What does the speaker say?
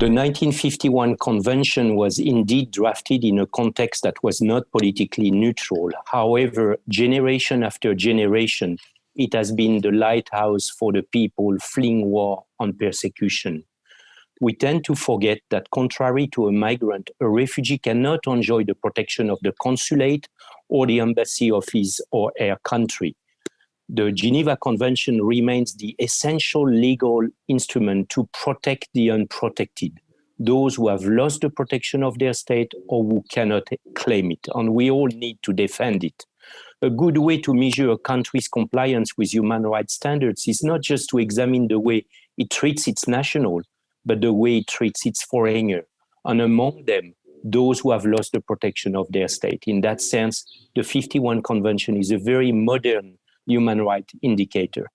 The 1951 convention was indeed drafted in a context that was not politically neutral. However, generation after generation, it has been the lighthouse for the people fleeing war and persecution. We tend to forget that contrary to a migrant, a refugee cannot enjoy the protection of the consulate or the embassy of his or her country the Geneva Convention remains the essential legal instrument to protect the unprotected, those who have lost the protection of their state or who cannot claim it, and we all need to defend it. A good way to measure a country's compliance with human rights standards is not just to examine the way it treats its national, but the way it treats its foreigner, and among them, those who have lost the protection of their state. In that sense, the 51 Convention is a very modern human rights indicator.